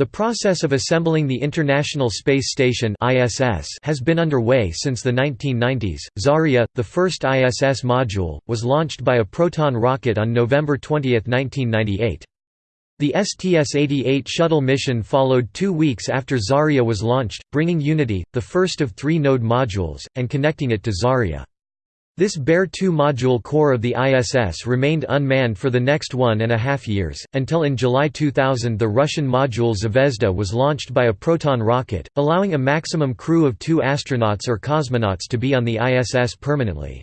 The process of assembling the International Space Station (ISS) has been underway since the 1990s. Zarya, the first ISS module, was launched by a Proton rocket on November 20, 1998. The STS-88 shuttle mission followed two weeks after Zarya was launched, bringing Unity, the first of three node modules, and connecting it to Zarya. This bare two-module core of the ISS remained unmanned for the next one and a half years, until in July 2000 the Russian module Zvezda was launched by a Proton rocket, allowing a maximum crew of two astronauts or cosmonauts to be on the ISS permanently.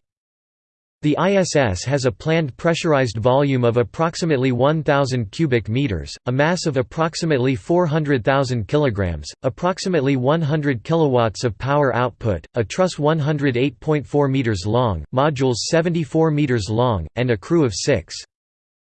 The ISS has a planned pressurized volume of approximately 1000 cubic meters, a mass of approximately 400,000 kilograms, approximately 100 kilowatts of power output, a truss 108.4 meters long, modules 74 meters long, and a crew of 6.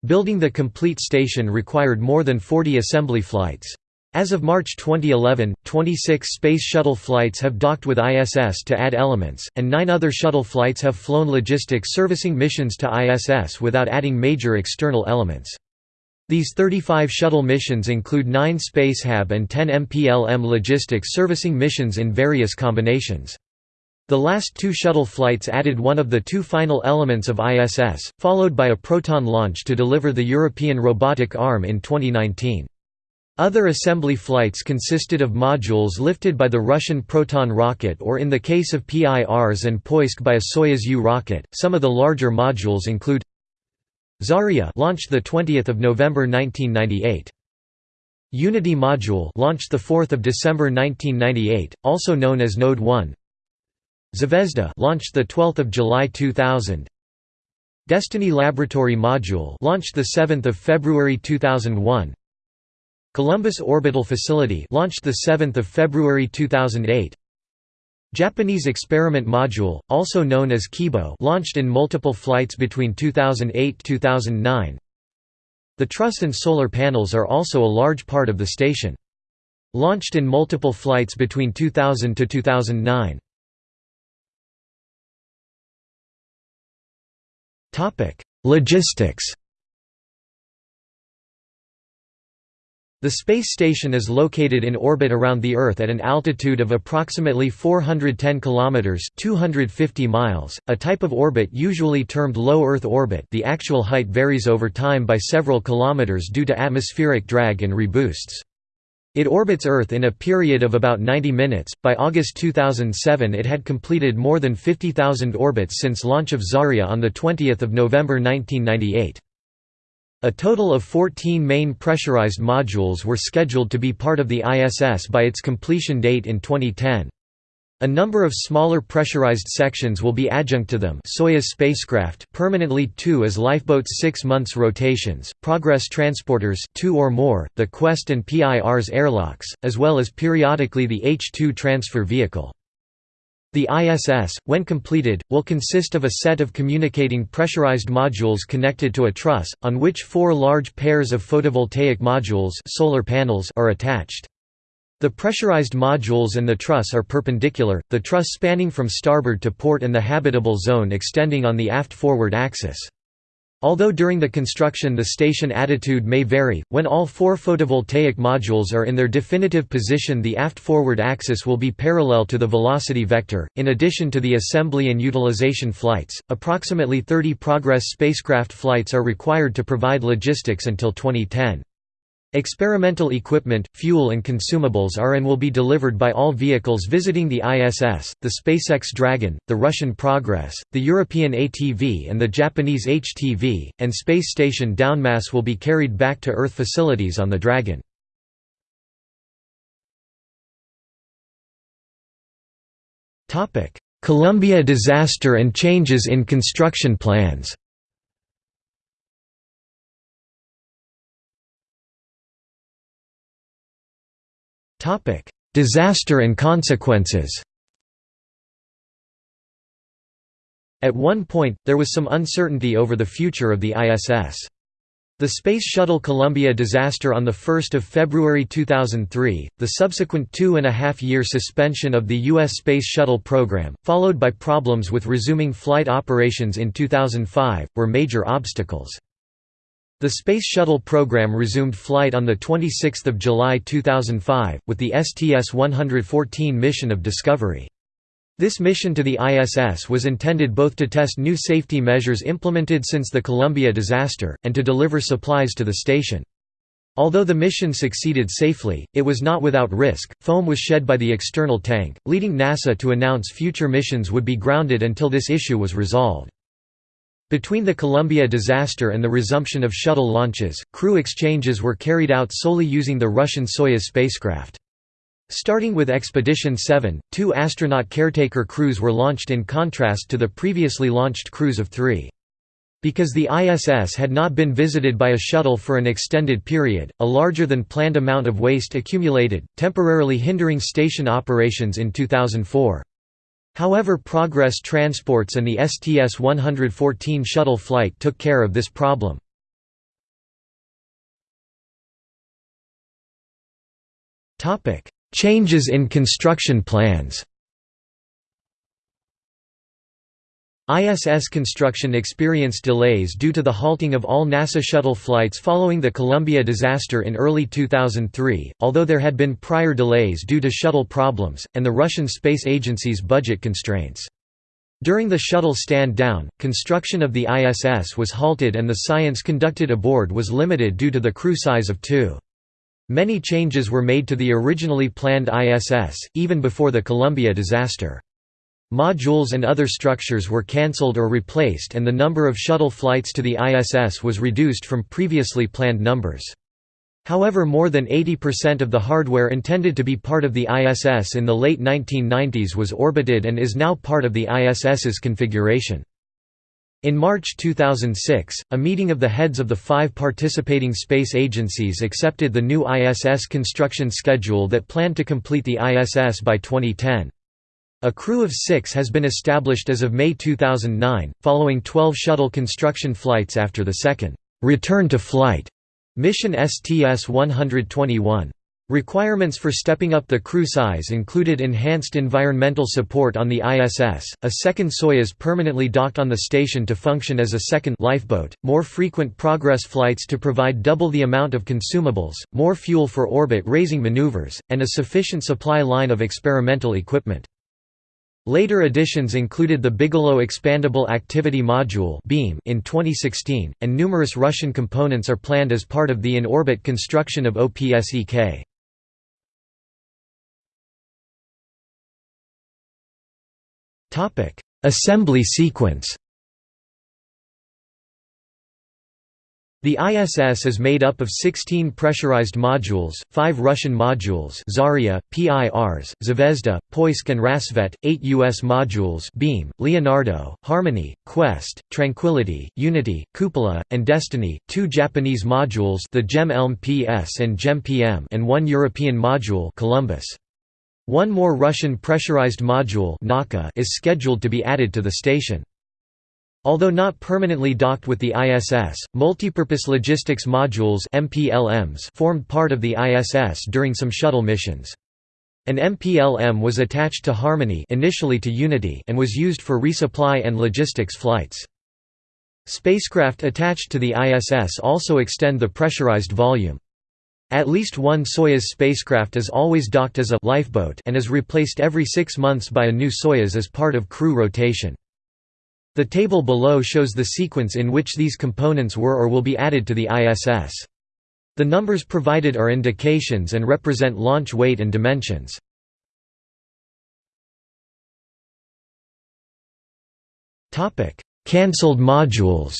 Building the complete station required more than 40 assembly flights. As of March 2011, 26 Space Shuttle flights have docked with ISS to add elements, and nine other shuttle flights have flown logistics servicing missions to ISS without adding major external elements. These 35 shuttle missions include 9 Spacehab and 10 MPLM logistics servicing missions in various combinations. The last two shuttle flights added one of the two final elements of ISS, followed by a Proton launch to deliver the European robotic arm in 2019. Other assembly flights consisted of modules lifted by the Russian Proton rocket or in the case of Pirs and Poisk by a Soyuz U rocket. Some of the larger modules include Zarya launched the 20th of November 1998. Unity module launched the 4th of December 1998, also known as Node 1. Zvezda launched the 12th of July 2000. Destiny Laboratory module launched the 7th of February 2001. Columbus Orbital Facility launched the 7th of February 2008. Japanese Experiment Module, also known as Kibo, launched in multiple flights between 2008-2009. The truss and solar panels are also a large part of the station. Launched in multiple flights between 2000 to 2009. Topic: Logistics. The space station is located in orbit around the Earth at an altitude of approximately 410 kilometers (250 miles), a type of orbit usually termed low Earth orbit. The actual height varies over time by several kilometers due to atmospheric drag and reboosts. It orbits Earth in a period of about 90 minutes. By August 2007, it had completed more than 50,000 orbits since launch of Zarya on the 20th of November 1998. A total of 14 main pressurized modules were scheduled to be part of the ISS by its completion date in 2010. A number of smaller pressurized sections will be adjunct to them Soyuz spacecraft permanently two as lifeboats 6 months rotations, Progress transporters two or more, the Quest and Pirs airlocks, as well as periodically the H-2 transfer vehicle. The ISS, when completed, will consist of a set of communicating pressurized modules connected to a truss, on which four large pairs of photovoltaic modules solar panels are attached. The pressurized modules and the truss are perpendicular, the truss spanning from starboard to port and the habitable zone extending on the aft-forward axis. Although during the construction the station attitude may vary, when all four photovoltaic modules are in their definitive position the aft-forward axis will be parallel to the velocity vector. In addition to the assembly and utilization flights, approximately 30 Progress spacecraft flights are required to provide logistics until 2010. Experimental equipment, fuel and consumables are and will be delivered by all vehicles visiting the ISS, the SpaceX Dragon, the Russian Progress, the European ATV and the Japanese HTV, and space station downmass will be carried back to Earth facilities on the Dragon. Columbia disaster and changes in construction plans Disaster and consequences At one point, there was some uncertainty over the future of the ISS. The Space Shuttle Columbia disaster on 1 February 2003, the subsequent two-and-a-half-year suspension of the U.S. Space Shuttle program, followed by problems with resuming flight operations in 2005, were major obstacles. The Space Shuttle program resumed flight on 26 July 2005, with the STS-114 mission of Discovery. This mission to the ISS was intended both to test new safety measures implemented since the Columbia disaster, and to deliver supplies to the station. Although the mission succeeded safely, it was not without risk. Foam was shed by the external tank, leading NASA to announce future missions would be grounded until this issue was resolved. Between the Columbia disaster and the resumption of shuttle launches, crew exchanges were carried out solely using the Russian Soyuz spacecraft. Starting with Expedition 7, two astronaut caretaker crews were launched in contrast to the previously launched crews of three. Because the ISS had not been visited by a shuttle for an extended period, a larger than planned amount of waste accumulated, temporarily hindering station operations in 2004. However Progress Transports and the STS-114 shuttle flight took care of this problem. Changes in construction plans ISS construction experienced delays due to the halting of all NASA shuttle flights following the Columbia disaster in early 2003, although there had been prior delays due to shuttle problems, and the Russian Space Agency's budget constraints. During the shuttle stand-down, construction of the ISS was halted and the science conducted aboard was limited due to the crew size of two. Many changes were made to the originally planned ISS, even before the Columbia disaster. Modules and other structures were cancelled or replaced and the number of shuttle flights to the ISS was reduced from previously planned numbers. However more than 80% of the hardware intended to be part of the ISS in the late 1990s was orbited and is now part of the ISS's configuration. In March 2006, a meeting of the heads of the five participating space agencies accepted the new ISS construction schedule that planned to complete the ISS by 2010. A crew of six has been established as of May 2009, following 12 shuttle construction flights after the second return to flight mission STS-121. Requirements for stepping up the crew size included enhanced environmental support on the ISS, a second Soyuz permanently docked on the station to function as a second lifeboat, more frequent progress flights to provide double the amount of consumables, more fuel for orbit-raising maneuvers, and a sufficient supply line of experimental equipment. Later additions included the Bigelow Expandable Activity Module in 2016, and numerous Russian components are planned as part of the in-orbit construction of OPSEK. Assembly sequence The ISS is made up of 16 pressurized modules, 5 Russian modules Zarya, Pirs, Zvezda, Poisk and Rassvet, 8 U.S. modules Beam, Leonardo, Harmony, Quest, Tranquility, Unity, Cupola, and Destiny, 2 Japanese modules the JEM-ELM PS and JEM-PM and 1 European module Columbus. One more Russian pressurized module is scheduled to be added to the station. Although not permanently docked with the ISS, multipurpose logistics modules MPLMs formed part of the ISS during some shuttle missions. An MPLM was attached to Harmony initially to Unity and was used for resupply and logistics flights. Spacecraft attached to the ISS also extend the pressurized volume. At least one Soyuz spacecraft is always docked as a lifeboat and is replaced every six months by a new Soyuz as part of crew rotation. The table below shows the sequence in which these components were or will be added to the ISS. The numbers provided are indications and represent launch weight and dimensions. Cancelled modules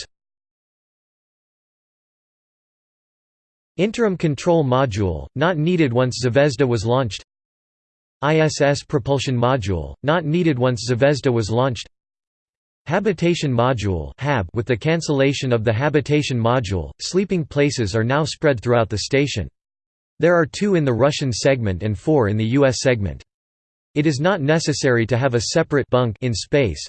Interim Control Module, not needed once Zvezda was launched ISS Propulsion Module, not needed once Zvezda was launched Habitation Module with the cancellation of the Habitation Module, sleeping places are now spread throughout the station. There are two in the Russian segment and four in the U.S. segment. It is not necessary to have a separate bunk in space.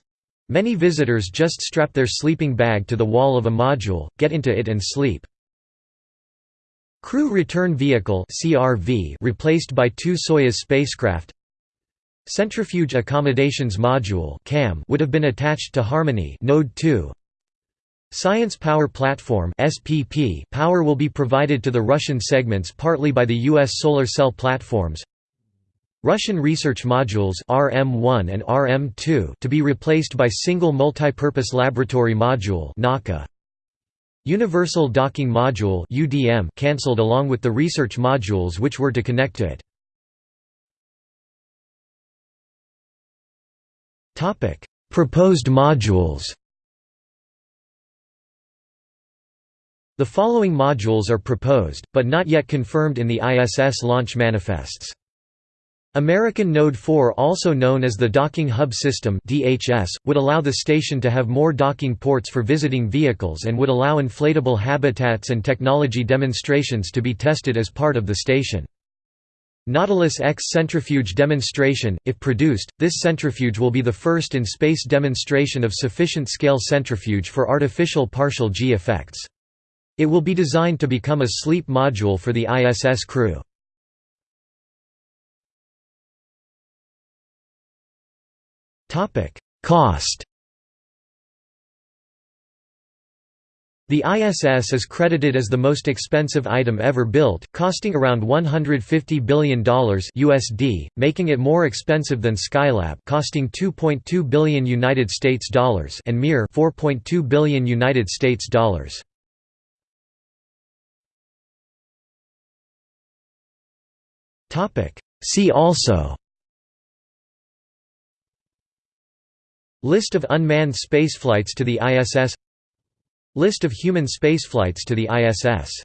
Many visitors just strap their sleeping bag to the wall of a module, get into it and sleep. Crew Return Vehicle replaced by two Soyuz spacecraft Centrifuge Accommodations Module would have been attached to Harmony Node 2. Science Power Platform (SPP) power will be provided to the Russian segments partly by the US solar cell platforms. Russian research modules RM1 and RM2 to be replaced by single multipurpose laboratory module (Nauka). Universal Docking Module (UDM) cancelled along with the research modules which were to connect to it. Proposed modules. The following modules are proposed, but not yet confirmed in the ISS launch manifests. American Node 4 also known as the Docking Hub System DHS, would allow the station to have more docking ports for visiting vehicles and would allow inflatable habitats and technology demonstrations to be tested as part of the station. Nautilus X centrifuge demonstration, if produced, this centrifuge will be the first in space demonstration of sufficient scale centrifuge for artificial partial G effects. It will be designed to become a sleep module for the ISS crew. Cost The ISS is credited as the most expensive item ever built, costing around $150 billion USD, making it more expensive than Skylab, costing 2.2 billion United States dollars, and Mir 4.2 billion United States dollars. See also List of unmanned spaceflights to the ISS List of human spaceflights to the ISS